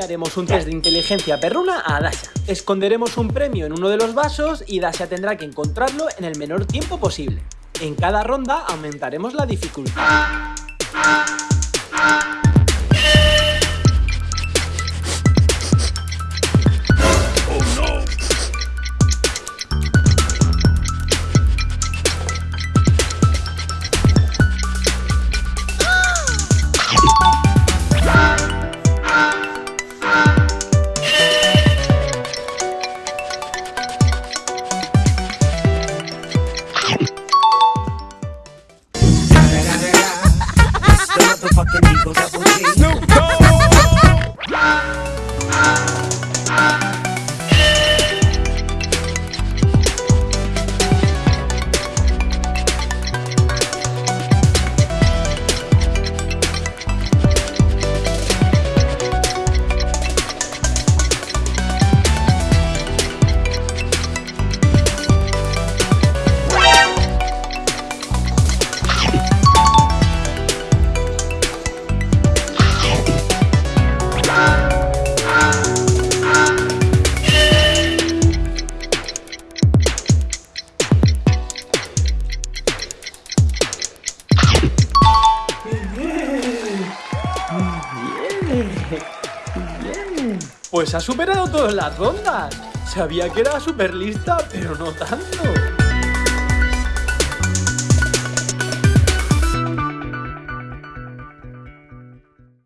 haremos un test de inteligencia perruna a Dasha. Esconderemos un premio en uno de los vasos y Dasha tendrá que encontrarlo en el menor tiempo posible. En cada ronda aumentaremos la dificultad. Double, double D. Snoop Pues ha superado todas las rondas. Sabía que era súper lista, pero no tanto.